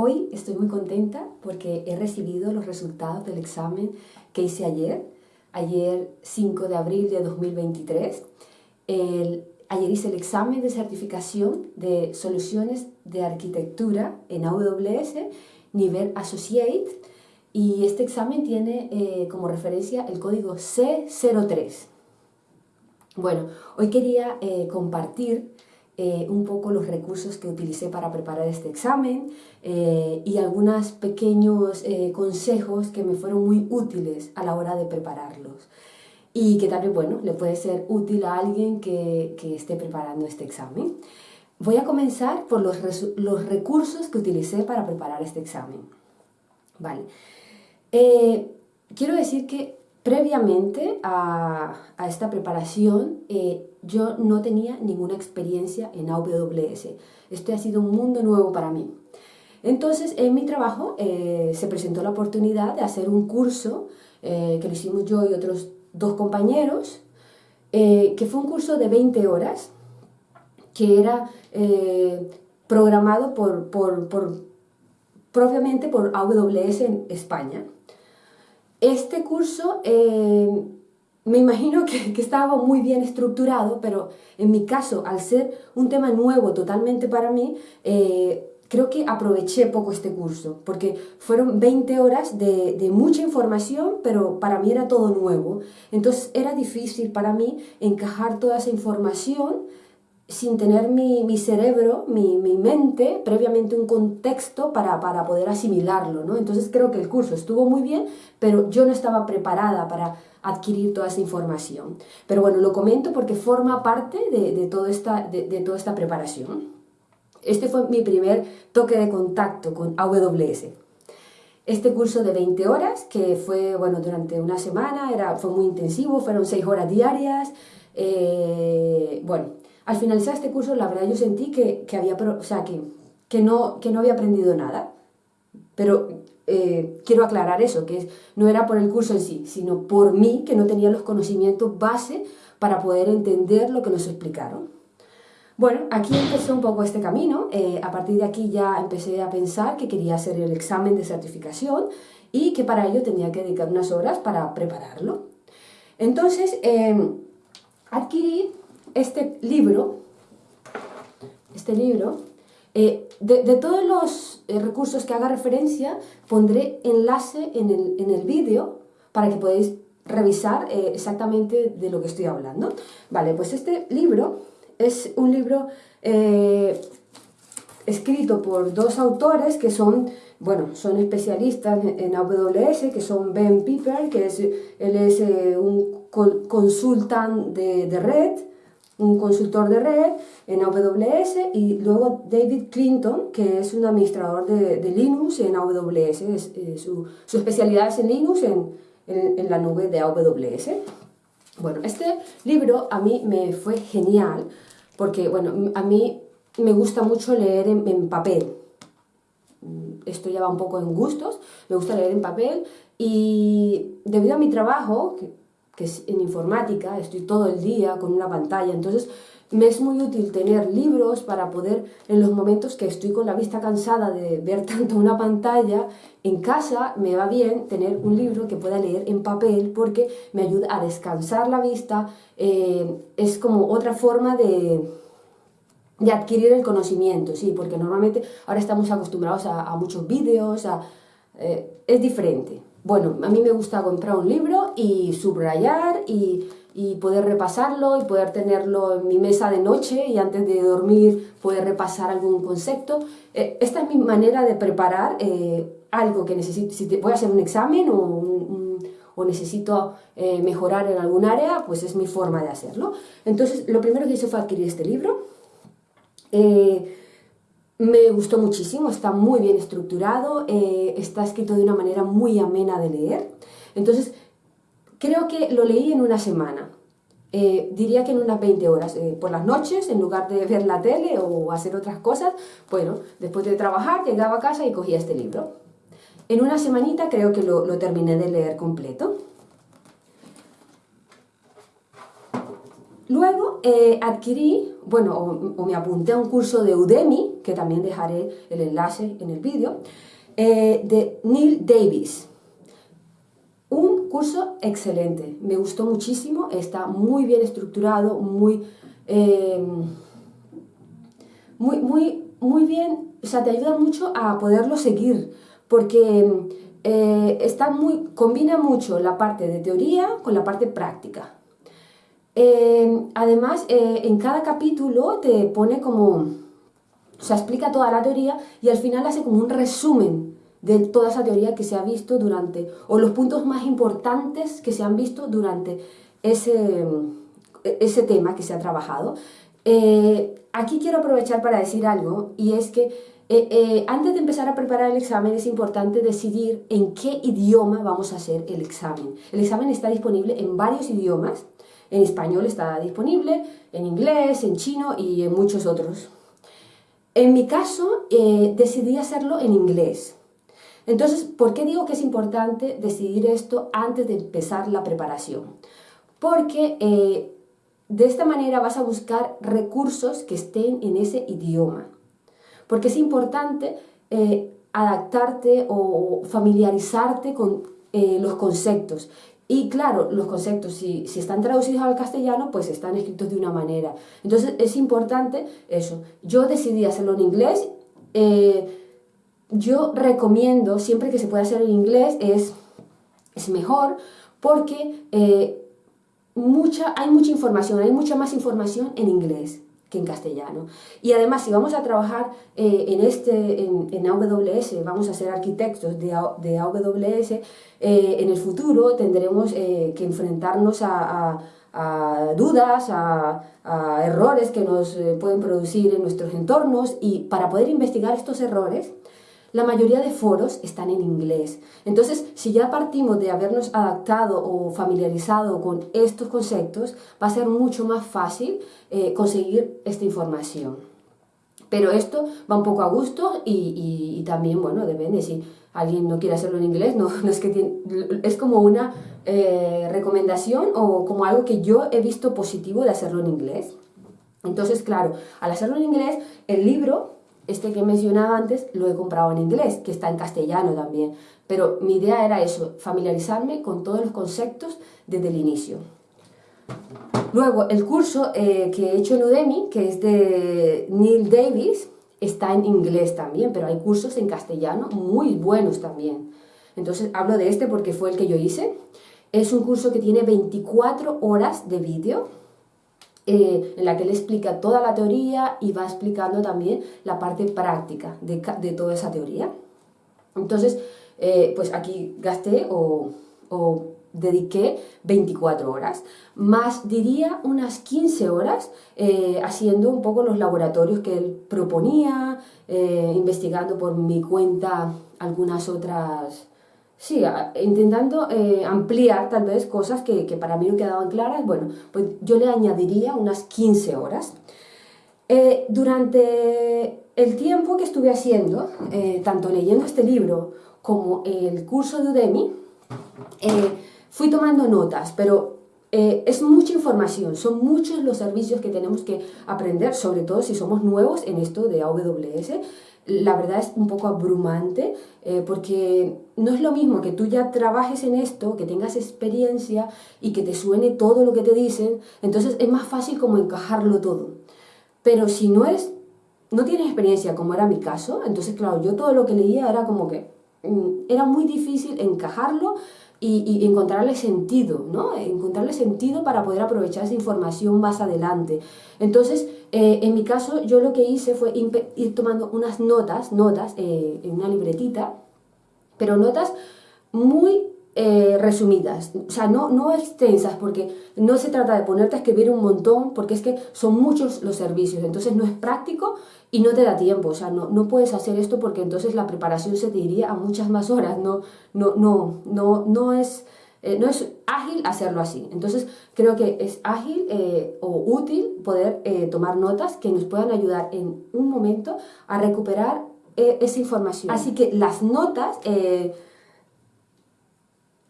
Hoy estoy muy contenta porque he recibido los resultados del examen que hice ayer, ayer 5 de abril de 2023. ayer hice el examen de certificación de soluciones de arquitectura en AWS, nivel Associate, y este examen tiene eh, como referencia el código C03. Bueno, hoy quería eh, compartir eh, un poco los recursos que utilicé para preparar este examen eh, y algunos pequeños eh, consejos que me fueron muy útiles a la hora de prepararlos y que también, bueno, le puede ser útil a alguien que, que esté preparando este examen. Voy a comenzar por los, los, recursos que utilicé para preparar este examen. Vale. quiero decir que Previamente a, esta preparación, eh, yo no tenía ninguna experiencia en AWS. Este ha sido un mundo nuevo para mí. Entonces, en mi trabajo eh, se presentó la oportunidad de hacer un curso eh, que lo hicimos yo y otros dos compañeros, que fue un curso de 20 horas, que era programado por, propiamente por AWS en España. Este curso eh, me imagino que, estaba muy bien estructurado, pero en mi caso, al ser un tema nuevo totalmente para mí, eh, creo que aproveché poco este curso, porque fueron 20 horas de, de, mucha información, pero para mí era todo nuevo. Entonces era difícil para mí encajar toda esa información sin tener mi, mi cerebro, mi, mi, mente, previamente un contexto para, para, poder asimilarlo, ¿no? Entonces creo que el curso estuvo muy bien, pero yo no estaba preparada para adquirir toda esa información. Pero bueno, lo comento porque forma parte de, de, todo esta, de, de toda esta preparación. Este fue mi primer toque de contacto con AWS. Este curso de 20 horas, que fue, bueno, durante una semana, era, fue muy intensivo, fueron 6 horas diarias, eh, bueno, al finalizar este curso, la verdad yo sentí que, había, o sea, que, que, no, que no había aprendido nada. Pero eh, quiero aclarar eso, que no era por el curso en sí, sino por mí, que no tenía los conocimientos base para poder entender lo que nos explicaron. Bueno, aquí empezó un poco este camino. Eh, a partir de aquí ya empecé a pensar que quería hacer el examen de certificación y que para ello tenía que dedicar unas horas para prepararlo. Entonces, eh, adquirí este libro, este libro, eh, de, todos los eh, recursos que haga referencia, pondré enlace en el, en el vídeo para que podáis revisar eh, exactamente de lo que estoy hablando. Vale, pues este libro es un libro escrito por dos autores que son, bueno, son especialistas en AWS, que son Ben Piper, que es, él es un consultant de, de red, un consultor de red en AWS y luego David Clinton, que es un administrador de, Linux en AWS, eh, su, especialidad es en Linux en, en, la nube de AWS. Bueno, este libro a mí me fue genial porque, bueno, a mí me gusta mucho leer en, papel. Esto ya va un poco en gustos, me gusta leer en papel y debido a mi trabajo, es en informática, estoy todo el día con una pantalla, entonces me es muy útil tener libros para poder, en los momentos que estoy con la vista cansada de ver tanto una pantalla, en casa me va bien tener un libro que pueda leer en papel porque me ayuda a descansar la vista, eh, es como otra forma de, de adquirir el conocimiento, sí, porque normalmente ahora estamos acostumbrados a, muchos vídeos, a, eh, es diferente. Bueno, a mí me gusta comprar un libro y subrayar y, poder repasarlo y poder tenerlo en mi mesa de noche y antes de dormir poder repasar algún concepto. Eh, esta es mi manera de preparar eh, algo que necesito, si voy a hacer un examen o, necesito eh, mejorar en algún área, pues es mi forma de hacerlo. Entonces, lo primero que hice fue adquirir este libro. Me gustó muchísimo, está muy bien estructurado, eh, está escrito de una manera muy amena de leer. Entonces, creo que lo leí en una semana. Eh, diría que en unas 20 horas, eh, por las noches, en lugar de ver la tele o hacer otras cosas, bueno, después de trabajar llegaba a casa y cogía este libro. En una semanita creo que lo, lo terminé de leer completo. Luego eh, adquirí, bueno, o, me apunté a un curso de Udemy, que también dejaré el enlace en el vídeo, eh, de Neil Davis. Un curso excelente, me gustó muchísimo, está muy bien estructurado, muy, eh, muy, muy, muy bien, o sea, te ayuda mucho a poderlo seguir, porque está muy, combina mucho la parte de teoría con la parte práctica. Em, además, eh, en cada capítulo te pone como, o sea, explica toda la teoría y al final hace como un resumen de toda esa teoría que se ha visto durante, o los puntos más importantes que se han visto durante ese, ese tema que se ha trabajado. Eh, aquí quiero aprovechar para decir algo y es que eh, antes de empezar a preparar el examen es importante decidir en qué idioma vamos a hacer el examen. El examen está disponible en varios idiomas, en español está disponible, en inglés, en chino y en muchos otros. En mi caso, eh, decidí hacerlo en inglés. Entonces, ¿por qué digo que es importante decidir esto antes de empezar la preparación? Porque eh, de esta manera vas a buscar recursos que estén en ese idioma. Porque es importante eh, adaptarte o familiarizarte con los conceptos. Y claro, los conceptos, si, están traducidos al castellano, pues están escritos de una manera. Entonces es importante eso. Yo decidí hacerlo en inglés. Eh, yo recomiendo, siempre que se pueda hacer en inglés, es, es mejor porque eh, mucha, hay mucha información, hay mucha más información en inglés que en castellano. Y además, si vamos a trabajar eh, en, este, en, AWS, vamos a ser arquitectos de, de AWS, eh, en el futuro tendremos eh, que enfrentarnos a, dudas, a, a, errores que nos pueden producir en nuestros entornos y para poder investigar estos errores, la mayoría de foros están en inglés. Entonces, si ya partimos de habernos adaptado o familiarizado con estos conceptos, va a ser mucho más fácil eh, conseguir esta información. Pero esto va un poco a gusto y, también, bueno, depende si alguien no quiere hacerlo en inglés, no, es que es como una eh, recomendación o como algo que yo he visto positivo de hacerlo en inglés. Entonces, claro, al hacerlo en inglés, el libro este que mencionaba antes lo he comprado en inglés, que está en castellano también. Pero mi idea era eso, familiarizarme con todos los conceptos desde el inicio. Luego, el curso eh, que he hecho en Udemy, que es de Neil Davis, está en inglés también, pero hay cursos en castellano muy buenos también. Entonces, hablo de este porque fue el que yo hice. Es un curso que tiene 24 horas de vídeo, eh, en la que él explica toda la teoría y va explicando también la parte práctica de, toda esa teoría. Entonces, eh, pues aquí gasté o, o, dediqué 24 horas, más diría unas 15 horas eh, haciendo un poco los laboratorios que él proponía, investigando por mi cuenta algunas otras Sí, intentando eh, ampliar tal vez cosas que, para mí no quedaban claras, bueno, pues yo le añadiría unas 15 horas. Eh, durante el tiempo que estuve haciendo, eh, tanto leyendo este libro como el curso de Udemy, fui tomando notas, pero es mucha información, son muchos los servicios que tenemos que aprender, sobre todo si somos nuevos en esto de AWS la verdad es un poco abrumante eh, porque no es lo mismo que tú ya trabajes en esto, que tengas experiencia y que te suene todo lo que te dicen, entonces es más fácil como encajarlo todo. Pero si no es, no tienes experiencia como era mi caso, entonces claro, yo todo lo que leía era como que mm, era muy difícil encajarlo y, encontrarle sentido, ¿no? Encontrarle sentido para poder aprovechar esa información más adelante. Entonces, eh, en mi caso, yo lo que hice fue ir tomando unas notas, notas eh, en una libretita, pero notas muy eh, resumidas, o sea, no, no extensas, porque no se trata de ponerte a escribir un montón, porque es que son muchos los servicios, entonces no es práctico y no te da tiempo, o sea, no, no puedes hacer esto porque entonces la preparación se te iría a muchas más horas, no, no, no, no, no es... Eh, no es ágil hacerlo así. Entonces creo que es ágil eh, o útil poder tomar notas que nos puedan ayudar en un momento a recuperar esa información. Así que las notas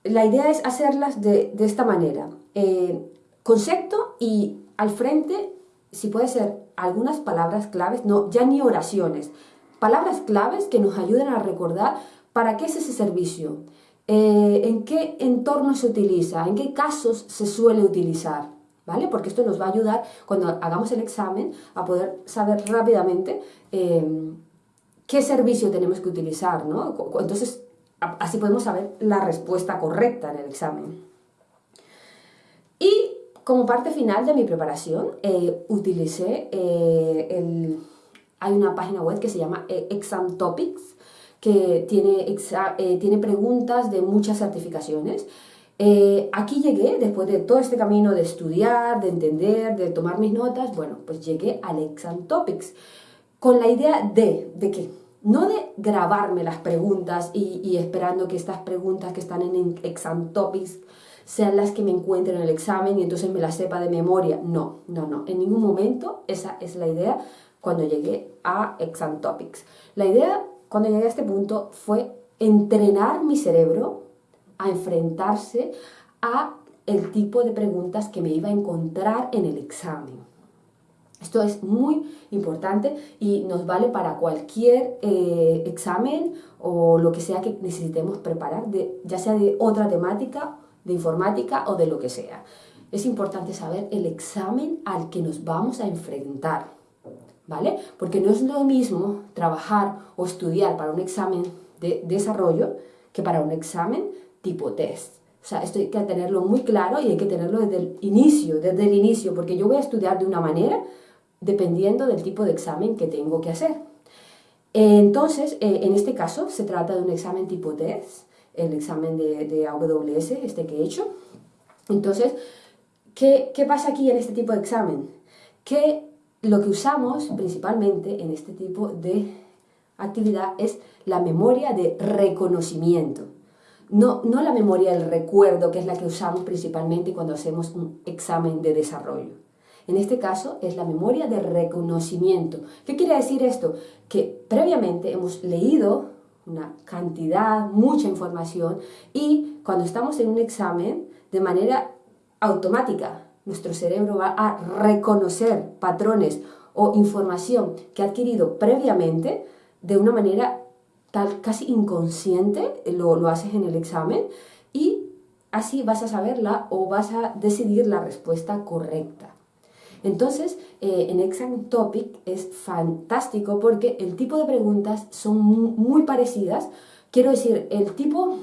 la idea es hacerlas de, esta manera. Eh, concepto y al frente, si puede ser algunas palabras claves, no, ya ni oraciones, palabras claves que nos ayuden a recordar para qué es ese servicio, eh, en qué entorno se utiliza, en qué casos se suele utilizar, ¿vale? Porque esto nos va a ayudar cuando hagamos el examen a poder saber rápidamente eh, qué servicio tenemos que utilizar, ¿no? Entonces, así podemos saber la respuesta correcta en el examen. Y como parte final de mi preparación, eh, utilicé el... Hay una página web que se llama Exam Topics, que tiene, eh, tiene preguntas de muchas certificaciones. Eh, aquí llegué, después de todo este camino de estudiar, de entender, de tomar mis notas, bueno, pues llegué al Exam Topics, con la idea de, ¿de qué? No de grabarme las preguntas y, esperando que estas preguntas que están en Exam Topics sean las que me encuentren en el examen y entonces me las sepa de memoria. No, no, no, en ningún momento esa es la idea cuando llegué a Exam Topics. La idea cuando llegué a este punto fue entrenar mi cerebro a enfrentarse a el tipo de preguntas que me iba a encontrar en el examen. Esto es muy importante y nos vale para cualquier eh, examen o lo que sea que necesitemos preparar, ya sea de otra temática, de informática o de lo que sea. Es importante saber el examen al que nos vamos a enfrentar. ¿Vale? Porque no es lo mismo trabajar o estudiar para un examen de desarrollo que para un examen tipo test. O sea, esto hay que tenerlo muy claro y hay que tenerlo desde el inicio, desde el inicio, porque yo voy a estudiar de una manera dependiendo del tipo de examen que tengo que hacer. Entonces, eh, en este caso, se trata de un examen tipo test, el examen de, AWS, este que he hecho. Entonces, ¿qué, ¿qué pasa aquí en este tipo de examen? Que lo que usamos principalmente en este tipo de actividad es la memoria de reconocimiento. No, no la memoria del recuerdo, que es la que usamos principalmente cuando hacemos un examen de desarrollo. En este caso es la memoria de reconocimiento. ¿Qué quiere decir esto? Que previamente hemos leído una cantidad, mucha información y cuando estamos en un examen, de manera automática, nuestro cerebro va a reconocer patrones o información que ha adquirido previamente de una manera tal casi inconsciente, lo, lo haces en el examen y así vas a saberla o vas a decidir la respuesta correcta. Entonces, eh, en Exam Topic es fantástico porque el tipo de preguntas son muy parecidas. Quiero decir, el tipo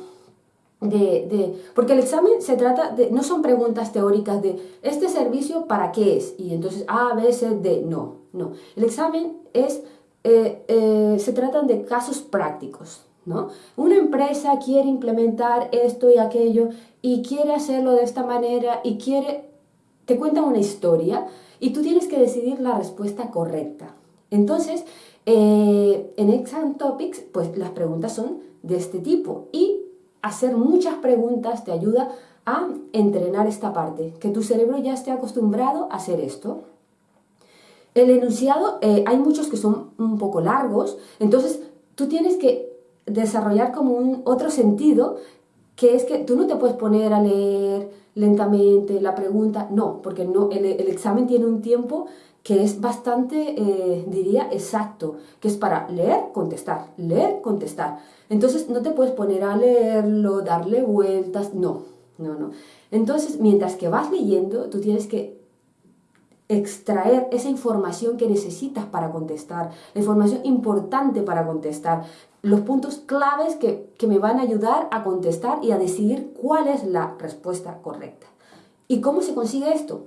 de, porque el examen se trata de, no son preguntas teóricas de este servicio para qué es, y entonces A, B, C, D, no, no. El examen es, eh, eh, se tratan de casos prácticos, ¿no? Una empresa quiere implementar esto y aquello y quiere hacerlo de esta manera y quiere, te cuenta una historia y tú tienes que decidir la respuesta correcta. Entonces, eh, en Exam Topics, pues las preguntas son de este tipo y hacer muchas preguntas te ayuda a entrenar esta parte, que tu cerebro ya esté acostumbrado a hacer esto. El enunciado, eh, hay muchos que son un poco largos, entonces tú tienes que desarrollar como un otro sentido, que es que tú no te puedes poner a leer lentamente la pregunta, no, porque no, el, el examen tiene un tiempo que es bastante, eh, diría, exacto, que es para leer, contestar, leer, contestar. Entonces no te puedes poner a leerlo, darle vueltas, no, no, no. Entonces, mientras que vas leyendo, tú tienes que extraer esa información que necesitas para contestar, la información importante para contestar, los puntos claves que, que me van a ayudar a contestar y a decidir cuál es la respuesta correcta. ¿Y cómo se consigue esto?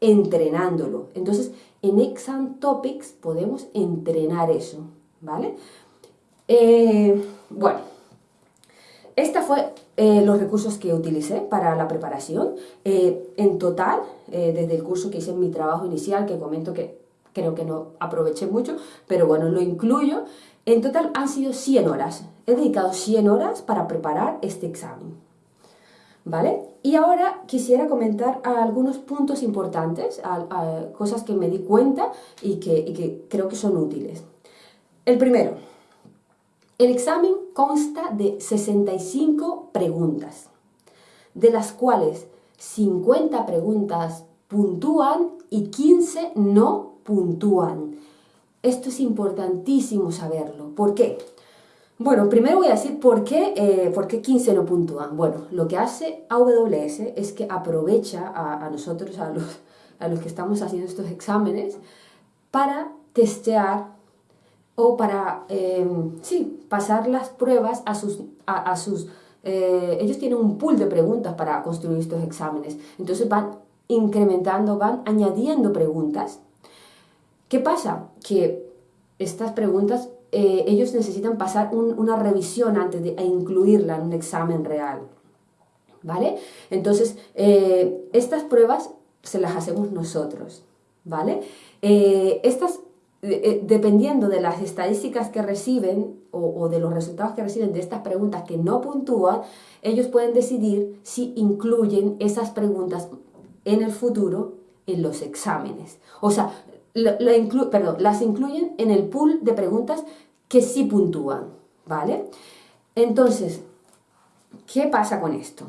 Entrenándolo. Entonces, en Exam Topics podemos entrenar eso, ¿vale? Eh, bueno, estos fue eh, los recursos que utilicé para la preparación. Eh, en total, desde el curso que hice en mi trabajo inicial, que comento que creo que no aproveché mucho, pero bueno, lo incluyo, en total han sido 100 horas. He dedicado 100 horas para preparar este examen. ¿Vale? Y ahora quisiera comentar algunos puntos importantes, cosas que me di cuenta y que, creo que son útiles. El primero, el examen consta de 65 preguntas, de las cuales 50 preguntas puntúan y 15 no puntúan. Esto es importantísimo saberlo. ¿Por qué? Bueno, primero voy a decir por qué, eh, por qué 15 no puntúan. Bueno, lo que hace AWS es que aprovecha a, nosotros, a los, a los que estamos haciendo estos exámenes, para testear o para, eh, sí, pasar las pruebas a sus, a, sus eh, ellos tienen un pool de preguntas para construir estos exámenes. Entonces van incrementando, van añadiendo preguntas. ¿Qué pasa? Que estas preguntas eh, ellos necesitan pasar una revisión antes de incluirla en un examen real. ¿Vale? Entonces, estas pruebas se las hacemos nosotros. ¿Vale? estas eh, dependiendo de las estadísticas que reciben o, de los resultados que reciben de estas preguntas que no puntúan, ellos pueden decidir si incluyen esas preguntas en el futuro en los exámenes. O sea, perdón, las incluyen en el pool de preguntas que sí puntúan, ¿vale? Entonces, ¿qué pasa con esto?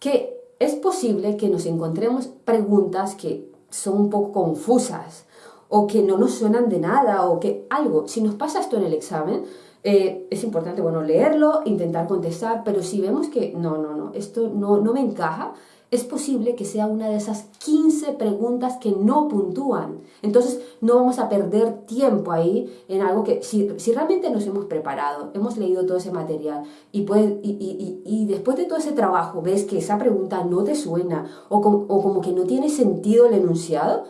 Que es posible que nos encontremos preguntas que son un poco confusas o que no nos suenan de nada o que algo. Si nos pasa esto en el examen, eh, es importante, bueno, leerlo, intentar contestar, pero si vemos que no, no, no, esto no, no me encaja, es posible que sea una de esas 15 preguntas que no puntúan. Entonces no vamos a perder tiempo ahí en algo que si, si realmente nos hemos preparado, hemos leído todo ese material y, y, y, y, después de todo ese trabajo ves que esa pregunta no te suena o, o como que no tiene sentido el enunciado,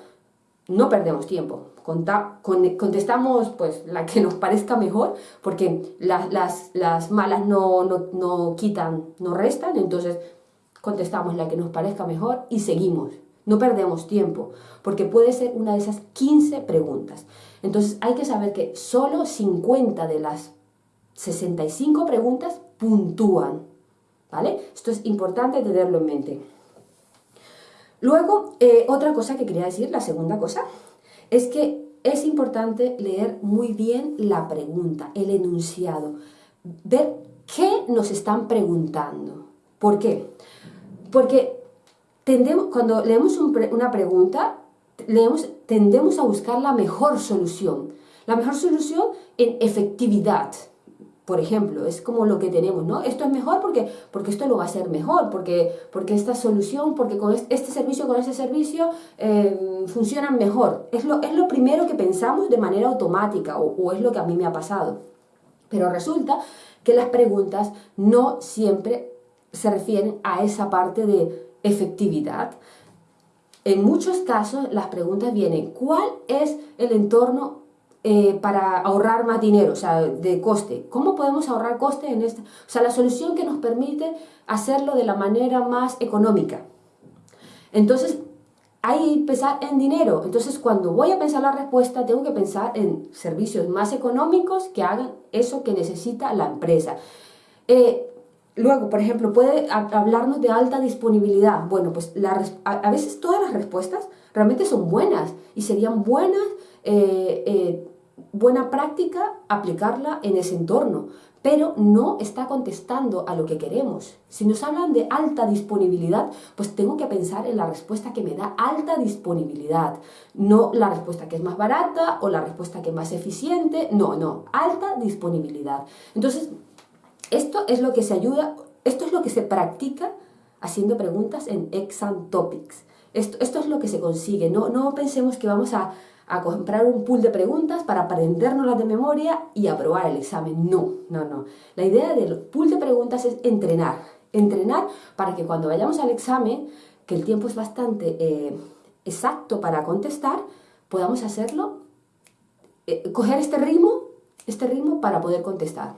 no perdemos tiempo. contestamos pues la que nos parezca mejor, porque las, malas no, quitan, no restan, entonces contestamos la que nos parezca mejor y seguimos. No perdemos tiempo, porque puede ser una de esas 15 preguntas. Entonces hay que saber que solo 50 de las 65 preguntas puntúan. ¿Vale? Esto es importante tenerlo en mente. Luego, eh, otra cosa que quería decir, la segunda cosa, es que es importante leer muy bien la pregunta, el enunciado, ver qué nos están preguntando. ¿Por qué? Porque tendemos, cuando leemos una pregunta, leemos, tendemos a buscar la mejor solución. La mejor solución en efectividad, por ejemplo, es como lo que tenemos, ¿no? Esto es mejor porque, porque esto lo va a ser mejor, porque, porque esta solución, porque con este servicio, con ese servicio eh, funcionan mejor. Es lo, es lo primero que pensamos de manera automática o, o es lo que a mí me ha pasado. Pero resulta que las preguntas no siempre se refieren a esa parte de efectividad. En muchos casos las preguntas vienen, ¿cuál es el entorno eh, para ahorrar más dinero, o sea, de coste. ¿Cómo podemos ahorrar coste en esta? O sea, la solución que nos permite hacerlo de la manera más económica. Entonces, hay que pensar en dinero. Entonces, cuando voy a pensar la respuesta, tengo que pensar en servicios más económicos que hagan eso que necesita la empresa. Eh, luego, por ejemplo, puede hablarnos de alta disponibilidad. Bueno, pues a, veces todas las respuestas realmente son buenas y serían buenas eh, buena práctica aplicarla en ese entorno, pero no está contestando a lo que queremos. Si nos hablan de alta disponibilidad, pues tengo que pensar en la respuesta que me da alta disponibilidad, no la respuesta que es más barata o la respuesta que es más eficiente, no, no, alta disponibilidad. Entonces, esto es lo que se ayuda, esto es lo que se practica haciendo preguntas en exam topics. Esto, esto es lo que se consigue, no, no pensemos que vamos a a comprar un pool de preguntas para aprendernos de memoria y aprobar el examen. No, no, no. La idea del pool de preguntas es entrenar. Entrenar para que cuando vayamos al examen, que el tiempo es bastante eh, exacto para contestar, podamos hacerlo, eh, coger este ritmo, este ritmo para poder contestar.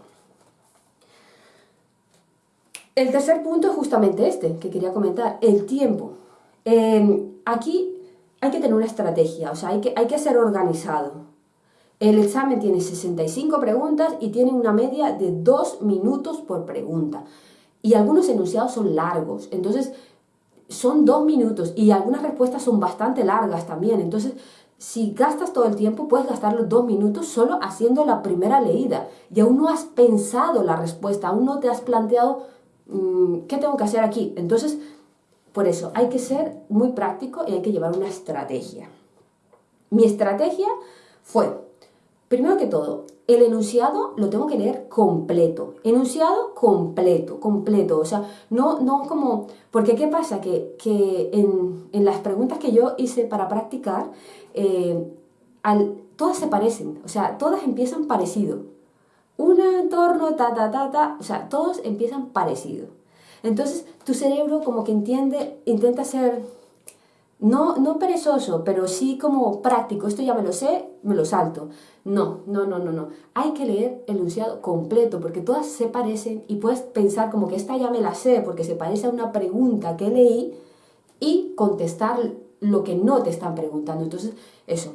El tercer punto es justamente este que quería comentar, el tiempo. Eh, aquí hay que tener una estrategia, o sea, hay que, hay que ser organizado. El examen tiene 65 preguntas y tiene una media de 2 minutos por pregunta. Y algunos enunciados son largos, entonces son 2 minutos y algunas respuestas son bastante largas también. Entonces, si gastas todo el tiempo, puedes gastar los 2 minutos solo haciendo la primera leída. Y aún no has pensado la respuesta, aún no te has planteado qué tengo que hacer aquí. Entonces, por eso hay que ser muy práctico y hay que llevar una estrategia. Mi estrategia fue, primero que todo, el enunciado lo tengo que leer completo. Enunciado completo, completo. O sea, no, no como... Porque ¿qué pasa? Que, en, las preguntas que yo hice para practicar, eh, todas se parecen. O sea, todas empiezan parecido. Un entorno, ta, ta, ta, ta. O sea, todos empiezan parecido. Entonces, tu cerebro como que entiende, intenta ser, no, no perezoso, pero sí como práctico. Esto ya me lo sé, me lo salto. No, no, no, no, no. Hay que leer el enunciado completo porque todas se parecen y puedes pensar como que esta ya me la sé porque se parece a una pregunta que leí y contestar lo que no te están preguntando. Entonces, eso,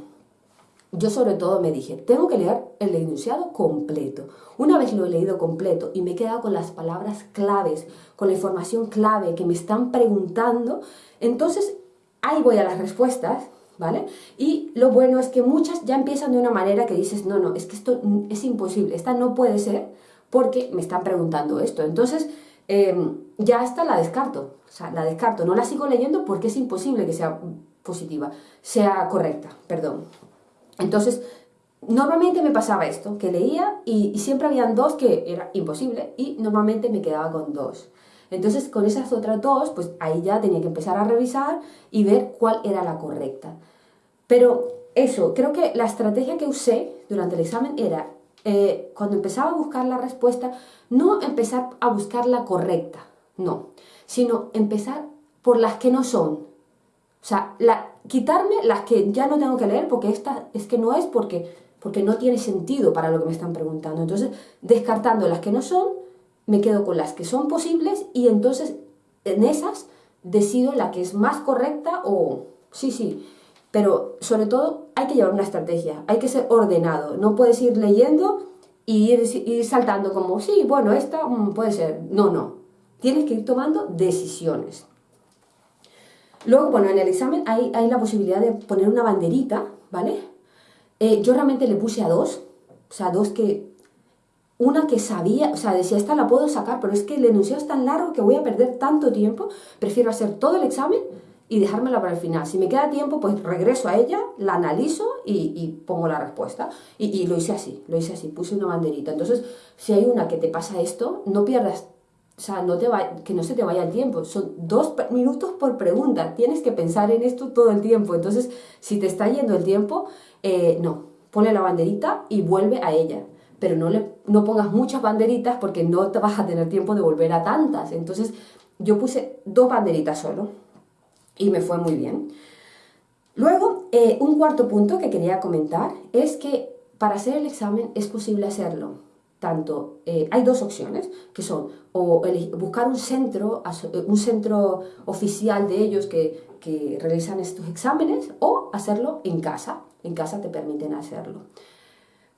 yo sobre todo me dije, tengo que leer el enunciado completo. Una vez lo he leído completo y me he quedado con las palabras claves, con la información clave que me están preguntando, entonces ahí voy a las respuestas, ¿vale? Y lo bueno es que muchas ya empiezan de una manera que dices, no, no, es que esto es imposible, esta no puede ser porque me están preguntando esto. Entonces, em, ya esta la descarto, o sea, la descarto, no la sigo leyendo porque es imposible que sea positiva, sea correcta, perdón. Entonces, normalmente me pasaba esto, que leía y, siempre habían dos que era imposible y normalmente me quedaba con dos. Entonces, con esas otras dos, pues ahí ya tenía que empezar a revisar y ver cuál era la correcta. Pero eso, creo que la estrategia que usé durante el examen era, eh, cuando empezaba a buscar la respuesta, no empezar a buscar la correcta, no, sino empezar por las que no son. O sea, la, quitarme las que ya no tengo que leer porque esta es que no es porque, porque no tiene sentido para lo que me están preguntando. Entonces, descartando las que no son, me quedo con las que son posibles y entonces en esas decido la que es más correcta o sí, sí. Pero sobre todo hay que llevar una estrategia, hay que ser ordenado. No puedes ir leyendo y ir, saltando como, sí, bueno, esta mm, puede ser. No, no. Tienes que ir tomando decisiones. Luego, bueno, en el examen hay, la posibilidad de poner una banderita, ¿vale? Eh, yo realmente le puse a dos, o sea, dos que... Una que sabía, o sea, decía, esta la puedo sacar, pero es que el enunciado es tan largo que voy a perder tanto tiempo, prefiero hacer todo el examen y dejármela para el final. Si me queda tiempo, pues regreso a ella, la analizo y, pongo la respuesta. Y, y, lo hice así, lo hice así, puse una banderita. Entonces, si hay una que te pasa esto, no pierdas o sea, no te va, que no se te vaya el tiempo. Son dos minutos por pregunta. Tienes que pensar en esto todo el tiempo. Entonces, si te está yendo el tiempo, eh, no. Ponle la banderita y vuelve a ella. Pero no, le, no pongas muchas banderitas porque no te vas a tener tiempo de volver a tantas. Entonces, yo puse dos banderitas solo y me fue muy bien. Luego, eh, un cuarto punto que quería comentar es que para hacer el examen es posible hacerlo tanto, eh, hay dos opciones, que son o buscar un centro, eh, un centro oficial de ellos que, que realizan estos exámenes o hacerlo en casa, en casa te permiten hacerlo.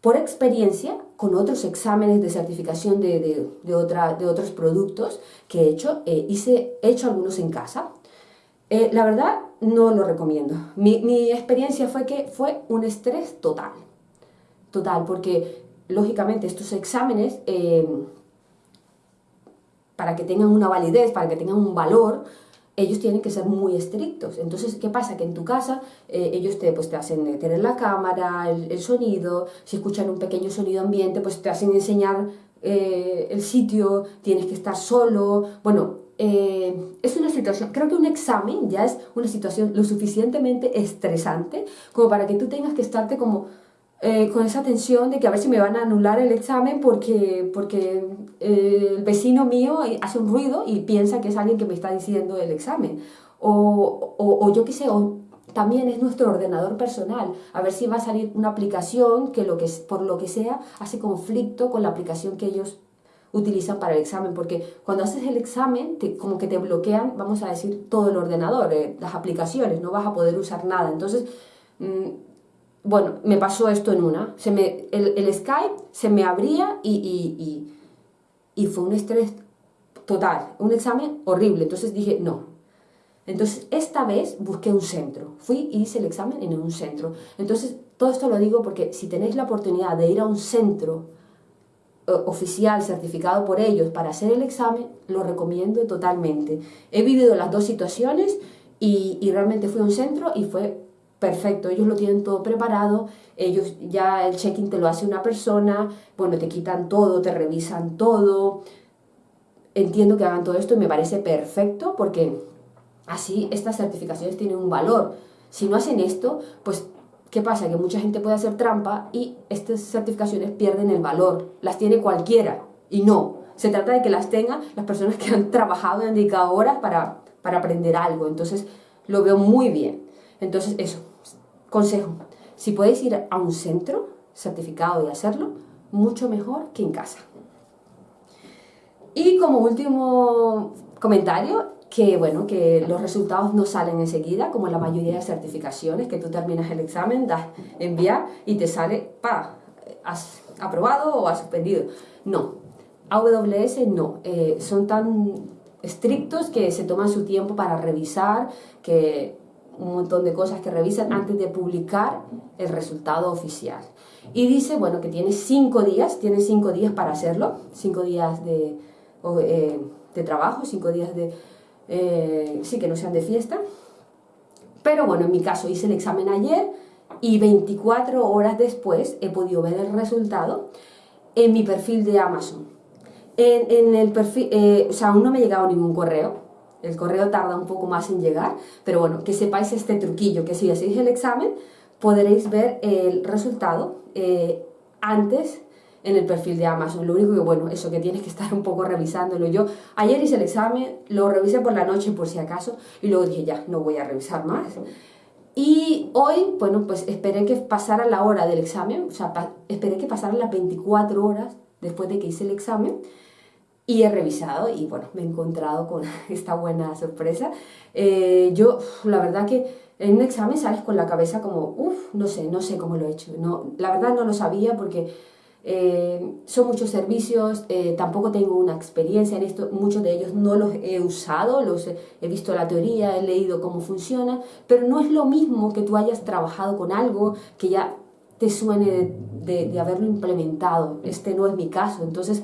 Por experiencia, con otros exámenes de certificación de, de, de, otros productos que he hecho, eh, hice, he hecho algunos en casa. la verdad, no lo recomiendo. Mi, mi experiencia fue que fue un estrés total. Total, porque lógicamente estos exámenes, eh, para que tengan una validez, para que tengan un valor, ellos tienen que ser muy estrictos. Entonces, ¿qué pasa? Que en tu casa eh, ellos te, pues, te hacen tener la cámara, el, sonido, si escuchan un pequeño sonido ambiente, pues te hacen enseñar eh, el sitio, tienes que estar solo. Bueno, es una situación, creo que un examen ya es una situación lo suficientemente estresante como para que tú tengas que estarte como eh, con esa tensión de que a ver si me van a anular el examen porque, porque eh, el vecino mío hace un ruido y piensa que es alguien que me está diciendo el examen. O, o, yo qué sé, o también es nuestro ordenador personal, a ver si va a salir una aplicación que, lo que por lo que sea hace conflicto con la aplicación que ellos utilizan para el examen, porque cuando haces el examen, como que te bloquean, vamos a decir, todo el ordenador, eh, las aplicaciones, no vas a poder usar nada. Entonces, mm, bueno, me pasó esto en una. Se me, el, Skype se me abría y, y, fue un estrés total, un examen horrible. Entonces dije, no. Entonces, esta vez busqué un centro. Fui y hice el examen en un centro. Entonces, todo esto lo digo porque si tenéis la oportunidad de ir a un centro oficial certificado por ellos para hacer el examen, lo recomiendo totalmente. He vivido las dos situaciones y, y realmente fui a un centro y fue perfecto, ellos lo tienen todo preparado, ellos ya el check-in te lo hace una persona, bueno, te quitan todo, te revisan todo, entiendo que hagan todo esto y me parece perfecto porque así estas certificaciones tienen un valor. Si no hacen esto, pues ¿qué pasa? Que mucha gente puede hacer trampa y estas certificaciones pierden el valor, las tiene cualquiera y no. Se trata de que las tengan las personas que han trabajado y han dedicado horas para, para aprender algo. Entonces, lo veo muy bien. Entonces, eso, consejo, si podéis ir a un centro certificado y hacerlo, mucho mejor que en casa. Y como último comentario, que bueno, que los resultados no salen enseguida, como la mayoría de certificaciones, que tú terminas el examen, das enviar y te sale, pa, has aprobado o has suspendido. No, AWS no, eh, son tan estrictos que se toman su tiempo para revisar, que un montón de cosas que revisan antes de publicar el resultado oficial. Y dice, bueno, que tiene cinco días, tiene cinco días para hacerlo, cinco días de, eh, de trabajo, cinco días de, eh, sí, que no sean de fiesta. Pero bueno, en mi caso hice el examen ayer y 24 horas después he podido ver el resultado en mi perfil de Amazon. En, el perfil, eh, o sea, aún no me ha llegado ningún correo, el correo tarda un poco más en llegar, pero bueno, que sepáis este truquillo, que si hacéis el examen podréis ver el resultado eh, antes en el perfil de Amazon. Lo único que, bueno, eso que tienes que estar un poco revisándolo. Yo ayer hice el examen, lo revisé por la noche por si acaso, y luego dije, ya, no voy a revisar más. Y hoy, bueno, pues esperé que pasara la hora del examen, o sea, esperé que pasaran las 24 horas después de que hice el examen, y he revisado y bueno, me he encontrado con esta buena sorpresa. Eh, yo, la verdad que en un examen sales con la cabeza como, uff, no sé, no sé cómo lo he hecho. No, la verdad no lo sabía porque eh, son muchos servicios, eh, tampoco tengo una experiencia en esto, muchos de ellos no los he usado, los he, visto la teoría, he leído cómo funciona, pero no es lo mismo que tú hayas trabajado con algo que ya te suene de, haberlo implementado. Este no es mi caso. Entonces,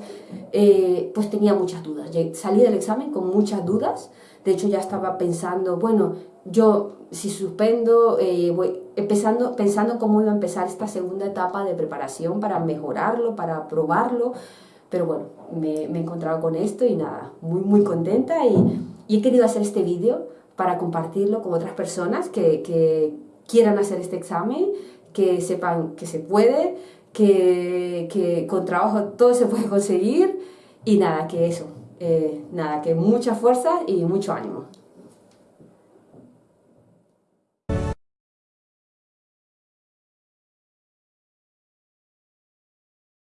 eh, pues tenía muchas dudas. Salí del examen con muchas dudas. De hecho, ya estaba pensando, bueno, yo si suspendo, eh, voy empezando, pensando cómo iba a empezar esta segunda etapa de preparación para mejorarlo, para probarlo. Pero bueno, me, me he encontrado con esto y nada, muy, muy contenta y, y he querido hacer este vídeo para compartirlo con otras personas que quieran hacer este examen que sepan que se puede, que, con trabajo todo se puede conseguir y nada, que eso, eh, nada, que mucha fuerza y mucho ánimo.